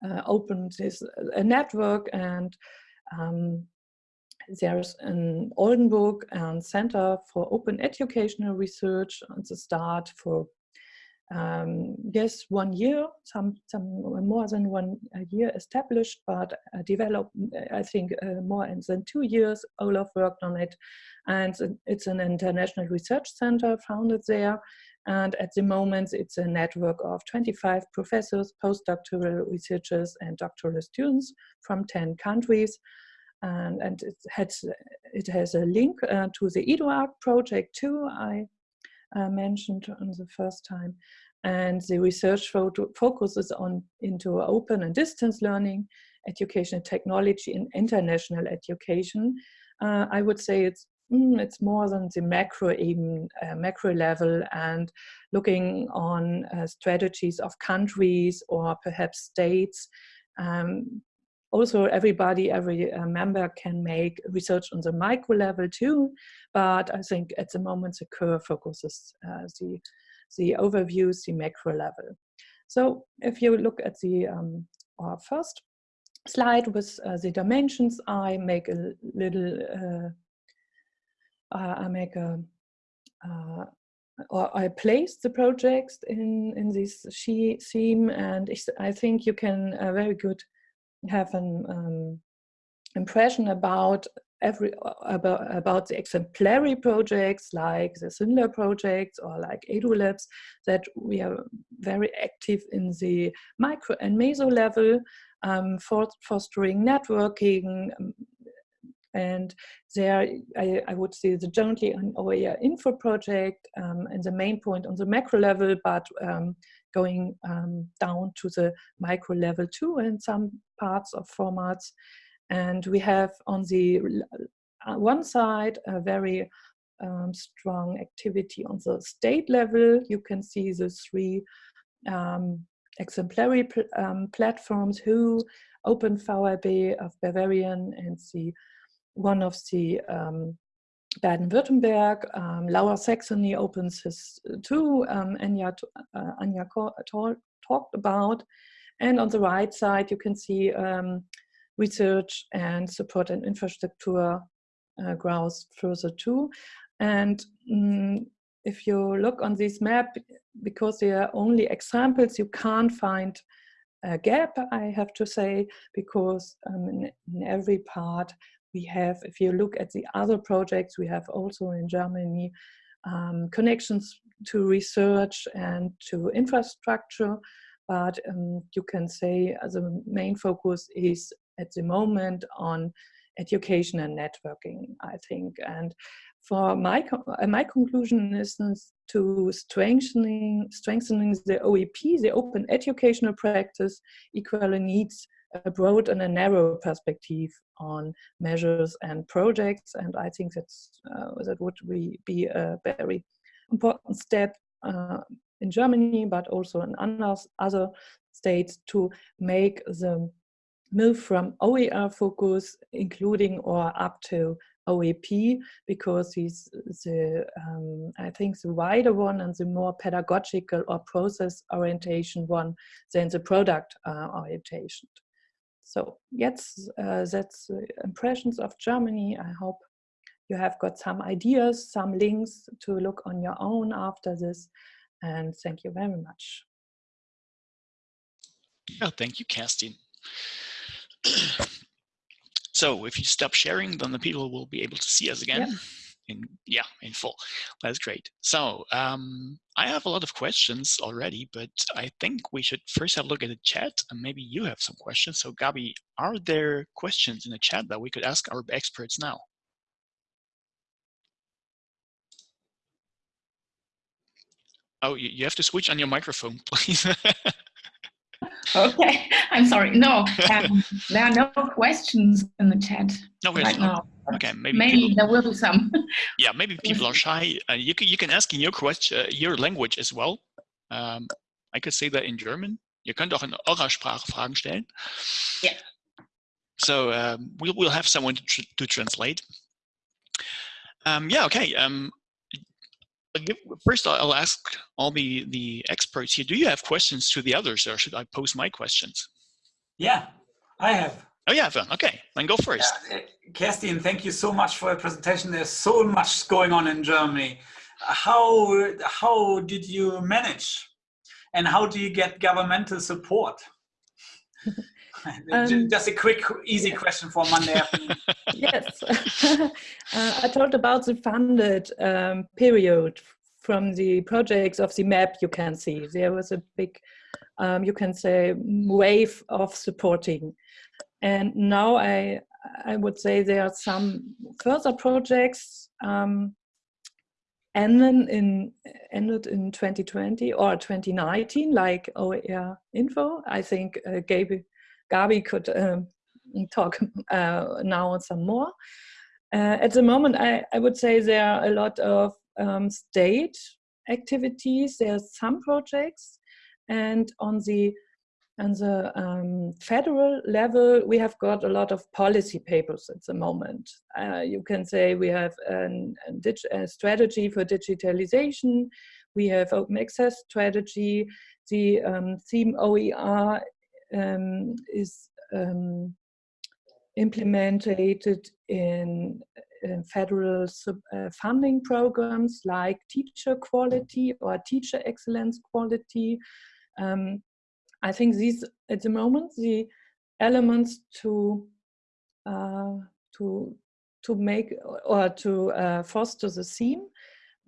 uh, opened this a network and um, there's an Oldenburg and Center for Open Educational Research at the start for um, yes, one year, some some more than one year established, but uh, developed, I think, uh, more than two years. Olaf worked on it, and it's an international research center founded there. And at the moment, it's a network of 25 professors, postdoctoral researchers, and doctoral students from 10 countries and, and it has it has a link uh, to the EduArc project too. I uh, mentioned on the first time, and the research focuses on into open and distance learning, education technology, and international education. Uh, I would say it's mm, it's more than the macro even uh, macro level and looking on uh, strategies of countries or perhaps states um, also everybody, every uh, member can make research on the micro level too, but I think at the moment the curve focuses uh, the, the overviews, the macro level. So if you look at the um, our first slide with uh, the dimensions, I make a little, uh, I make a, uh, or I place the projects in, in this theme and I think you can uh, very good have an um, impression about every about about the exemplary projects like the SYNLAB projects or like EduLabs that we are very active in the micro and meso level um, for fostering networking um, and there I, I, would say the jointly an OER info project um, and the main point on the macro level but um, going um, down to the micro level too in some parts of formats. And we have on the uh, one side a very um, strong activity on the state level. You can see the three um, exemplary pl um, platforms who Open VHB of Bavarian and the one of the um, Baden-Württemberg, um, Lower Saxony opens his uh, too, um, Anya, uh, Anya talked about. And on the right side, you can see um, research and support and infrastructure uh, growth further too. And mm, if you look on this map, because they are only examples, you can't find a gap, I have to say, because um, in, in, every part we have, if you look at the other projects, we have also in Germany um, connections to research and to infrastructure, but um, you can say the main focus is at the moment on education and networking, I think. And for my uh, my conclusion is to strengthening strengthening the OEP, the open educational practice, equally needs a broad and a narrow perspective on measures and projects. And I think that's uh, that would be, be a very important step uh, in Germany, but also in other states to make the move from OER focus, including or up to OEP, because he's the, um, I think the wider one and the more pedagogical or process orientation one than the product uh, orientation. So yes, uh, that's impressions of Germany. I hope you have got some ideas, some links to look on your own after this. And thank you very much. Oh, thank you, Kerstin. so if you stop sharing, then the people will be able to see us again. In, yeah, in full. That's great. So um, I have a lot of questions already, but I think we should first have a look at the chat and maybe you have some questions. So Gabi, are there questions in the chat that we could ask our experts now? Oh, you, you have to switch on your microphone, please. Okay, I'm sorry. No, um, there are no questions in the chat no, right now. Okay, maybe maybe people, there will be some. yeah, maybe people are shy. Uh, you can you can ask in your question, uh, your language as well. Um, I could say that in German. You könnt auch in eurer Sprache Fragen stellen. Yeah. So um, we'll we'll have someone to, tr to translate. Um, yeah. Okay. Um, first I'll ask all the, the experts here, do you have questions to the others or should I pose my questions? Yeah, I have. Oh yeah, okay, then go first. Yeah. Uh, Kerstin, thank you so much for your presentation. There's so much going on in Germany. How, how did you manage and how do you get governmental support? Um, Just a quick, easy question for Monday afternoon. yes, uh, I talked about the funded um, period from the projects of the map you can see. There was a big, um, you can say, wave of supporting. And now I, I would say there are some further projects um, ended in ended in 2020 or 2019, like OER Info. I think uh, Gaby Gabi could um, talk uh, now some more. Uh, at the moment, I, I would say there are a lot of um, state activities. There are some projects, and on the on the um, federal level, we have got a lot of policy papers at the moment. Uh, you can say we have an, a, a strategy for digitalization, we have open access strategy, the um, theme OER um, is um, implemented in, in federal sub, uh, funding programs like teacher quality or teacher excellence quality. Um, I think these, at the moment, the elements to uh, to to make or to uh, foster the theme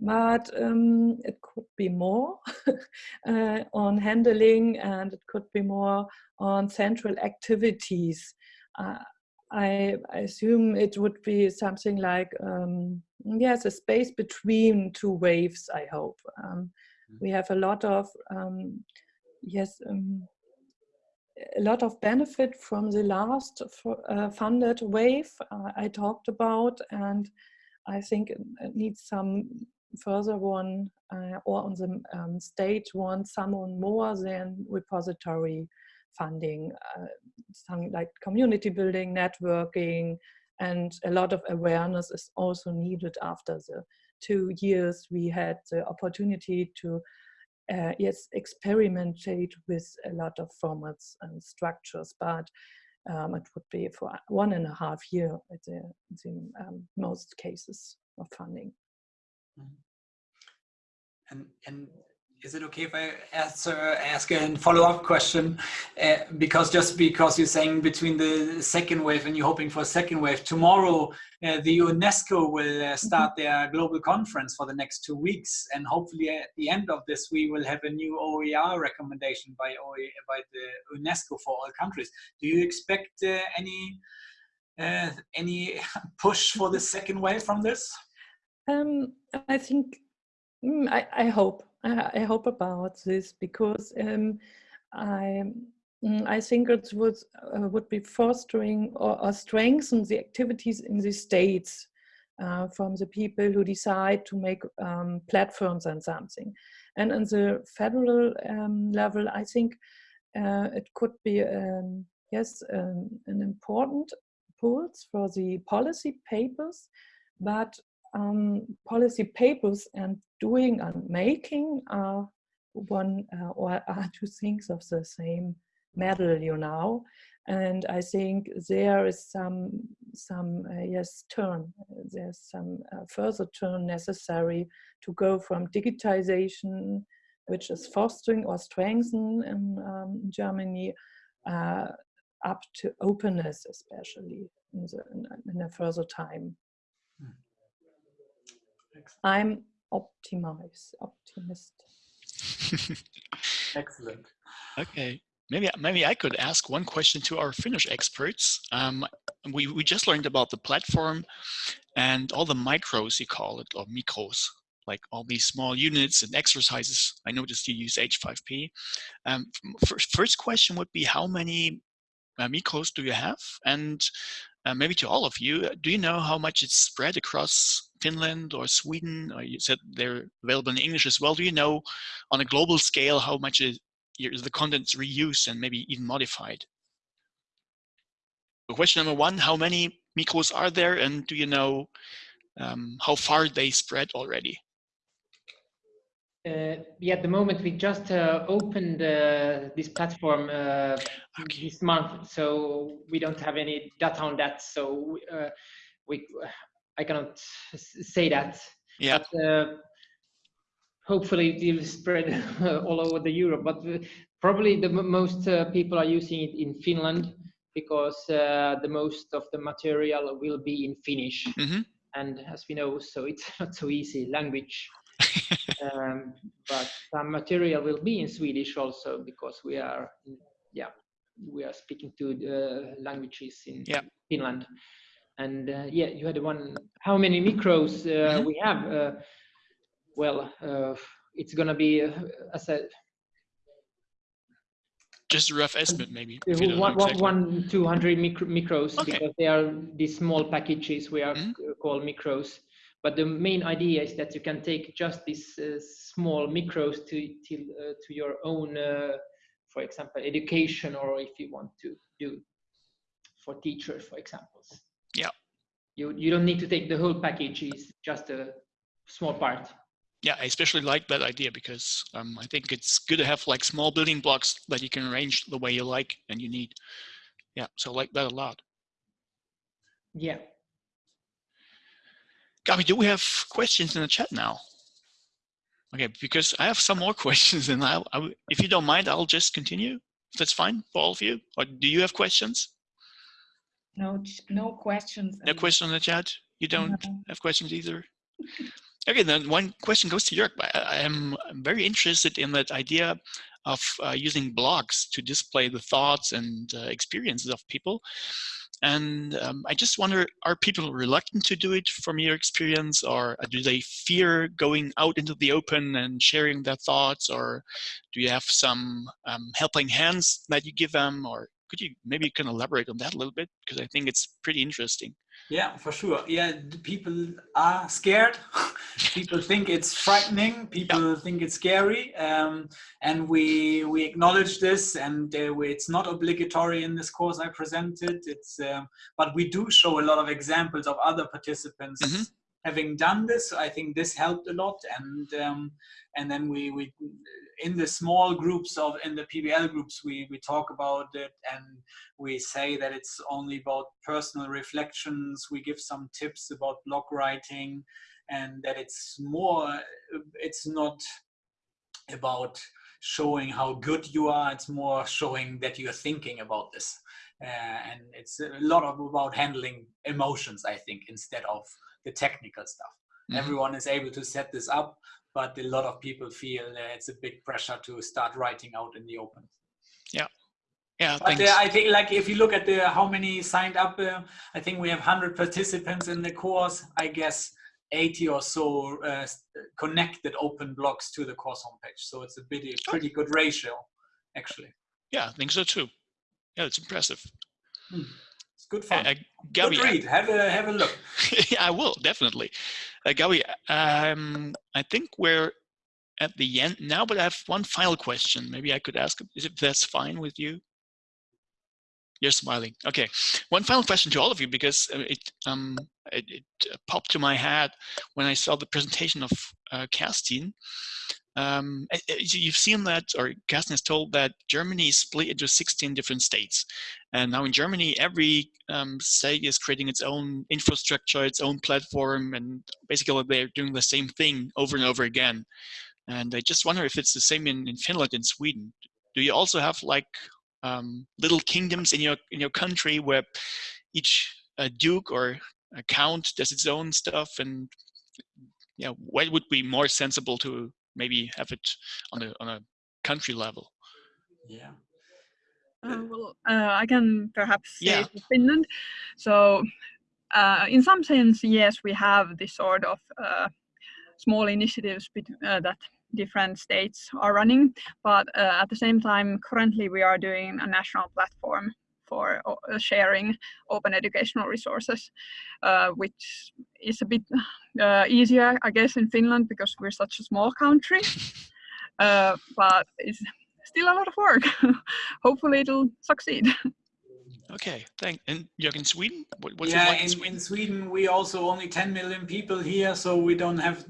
but um, it could be more uh, on handling and it could be more on central activities. Uh, I, I, assume it would be something like, um, yes, a space between two waves, I hope. Um, mm. we have a lot of, um, yes, um, a lot of benefit from the last uh, funded wave uh, I talked about and I think it needs some further one uh, or on the um, state one someone more than repository funding, uh, something like community building, networking, and a lot of awareness is also needed after the two years we had the opportunity to uh, yes experimentate with a lot of formats and structures but um, it would be for one and a half year at the, the um, most cases of funding. Mm-hmm. And, and is it okay if I answer, ask a follow-up question? Uh, because just because you're saying between the second wave and you're hoping for a second wave, tomorrow uh, the UNESCO will uh, mm-hmm. start their global conference for the next two weeks. And hopefully at the end of this, we will have a new OER recommendation by, OE, by the UNESCO for all countries. Do you expect uh, any, uh, any push for the second wave from this? Um, I think, mm, I, I hope I, hope about this because um, I mm, I think it would uh, would be fostering or, or, strengthen the activities in the states uh, from the people who decide to make um, platforms and something. And on the federal um, level, I think uh, it could be um, yes um, an important pulse for the policy papers, but um, policy papers and doing and making are one uh, or are two things of the same medal, you know. And I think there is some some uh, yes turn. There's some uh, further turn necessary to go from digitization, which is fostering or strengthen in um, Germany, uh, up to openness, especially in, the, in a further time. Hmm. I'm optimize, optimist. Excellent. Okay. Maybe, maybe I could ask one question to our Finnish experts. Um, we, we just learned about the platform and all the micros you call it, or micros, like all these small units and exercises. I noticed you use H5P. Um, first, first question would be how many uh, micros do you have? And uh, maybe to all of you, do you know how much it's spread across Finland or Sweden, or you said they're available in English as well. Do you know on a global scale how much is, is the content's reused and maybe even modified? So question number one, how many micros are there and do you know um, how far they spread already? Uh, yeah, at the moment we just uh, opened uh, this platform uh, okay. this month, so we don't have any data on that. So uh, we I cannot say that. Yeah. But, uh, hopefully it will spread all over the Europe, but uh, probably the most uh, people are using it in Finland because uh, the most of the material will be in Finnish. Mm -hmm. And as we know, so it's not so easy language. um, but some material will be in Swedish also because we are, yeah, we are speaking to the languages in yeah. Finland and uh, yeah you had one how many micros uh, mm -hmm. we have uh, well uh, it's gonna be uh, as a just a rough estimate maybe one, exactly. one 200 micro, micros okay. because they are these small packages we are mm -hmm. called micros but the main idea is that you can take just these uh, small micros to to, to your own for example education or if you want to do for teachers for examples yeah. You, you don't need to take the whole package, it's just a small part. Yeah, I especially like that idea because um, I think it's good to have like small building blocks that you can arrange the way you like and you need. Yeah, so I like that a lot. Yeah. Gabi, do we have questions in the chat now? Okay, because I have some more questions and I, I, if you don't mind, I'll just continue. That's fine for all of you. Or do you have questions? No, no questions. No question in the chat? You don't no. have questions either? okay, then one question goes to Jörg. I am very interested in that idea of uh, using blogs to display the thoughts and uh, experiences of people. And um, I just wonder, are people reluctant to do it from your experience or do they fear going out into the open and sharing their thoughts or do you have some um, helping hands that you give them or could you maybe you can elaborate on that a little bit because I think it's pretty interesting. Yeah, for sure. Yeah, people are scared. people think it's frightening. People think it's scary, um, and we we acknowledge this. And uh, we, it's not obligatory in this course I presented. It's um, but we do show a lot of examples of other participants Mhm. having done this. I think this helped a lot, and um, and then we we in the small groups of in the PBL groups we we talk about it and we say that it's only about personal reflections. We give some tips about blog writing, and that it's more. It's not about showing how good you are. It's more showing that you're thinking about this, uh, and it's a lot of about handling emotions. I think instead of the technical stuff. Mhm. Everyone is able to set this up, but a lot of people feel it's a big pressure to start writing out in the open. Yeah, Yeah, But uh, I think, like, if you look at the how many signed up, uh, I think we have 100 participants in the course. I guess 80 or so uh, connected open blocks to the course homepage. So it's a pretty, pretty good ratio, actually. yeah, I think so too. Yeah, it's impressive. It's good Uh, fun. uh, Gabi, good read. Have a have a look. yeah, I will definitely. Uh, Gabi, um, I think we're at the end now, but I have one final question. Maybe I could ask if that's fine with you. You're smiling. Okay, one final question to all of you because uh, it um it, it uh, popped to my head when I saw the presentation of uh, Kerstin. Um, uh, uh, you've seen that, or Kerstin has told that Germany is split into 16 different states. And now in Germany, every um, state is creating its own infrastructure, its own platform, and basically they're doing the same thing over and over again. And I just wonder if it's the same in, in Finland and Sweden. Do you also have like um, little kingdoms in your in your country where each uh, duke or a count does its own stuff? And yeah, what would be more sensible to maybe have it on a on a country level? Yeah. Uh, well, uh, I can perhaps say Yeah. for Finland. So, uh, in some sense, yes, we have this sort of uh, small initiatives uh, that different states are running, but uh, at the same time, currently we are doing a national platform for sharing open educational resources, uh, which is a bit uh, easier, I guess, in Finland because we're such a small country. Uh, but it's still a lot of work. Hopefully, it'll succeed. Okay, thank. And you're in Sweden. What, what's it yeah, like in in, Sweden? in Sweden we also only 10 million people here, so we don't have.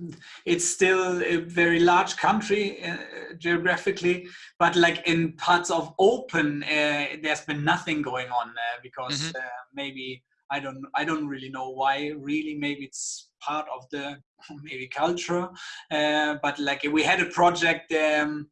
It's still a very large country uh, geographically, but like in parts of open, uh, there's been nothing going on uh, because uh, maybe I don't I don't really know why. Really, maybe it's part of the maybe culture, uh, but like we had a project. Um,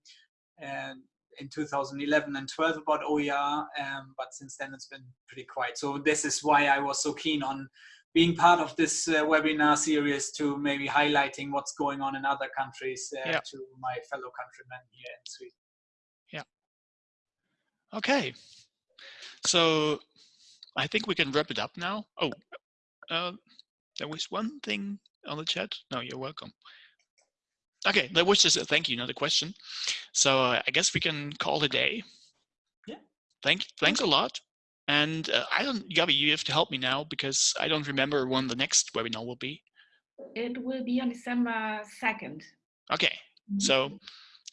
uh, in 2011 and 12 about OER, um, but since then it's been pretty quiet. So this is why I was so keen on being part of this uh, webinar series to maybe highlighting what's going on in other countries uh, Yeah. to my fellow countrymen here in Sweden. Yeah. Okay. So I think we can wrap it up now. Oh, uh, there was one thing on the chat. No, you're welcome. Okay, that was just a thank you, not a question. So uh, I guess we can call it a day. Yeah. Thank, thanks a lot. And uh, I don't, Gabi, you have to help me now because I don't remember when the next webinar will be. It will be on December 2nd. Okay, so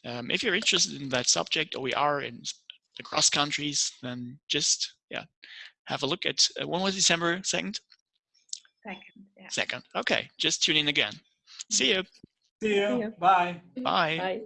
um, if you're interested in that subject, OER and s- across countries, then just yeah, have a look at uh, when was December second? Second, yeah. Second. Okay, just tune in again. See you. See you. See ya. Bye. Bye. Bye.